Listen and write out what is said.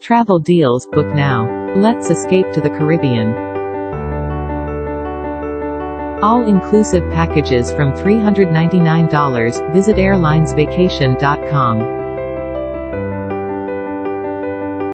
Travel deals, book now. Let's escape to the Caribbean. All-inclusive packages from $399, visit airlinesvacation.com.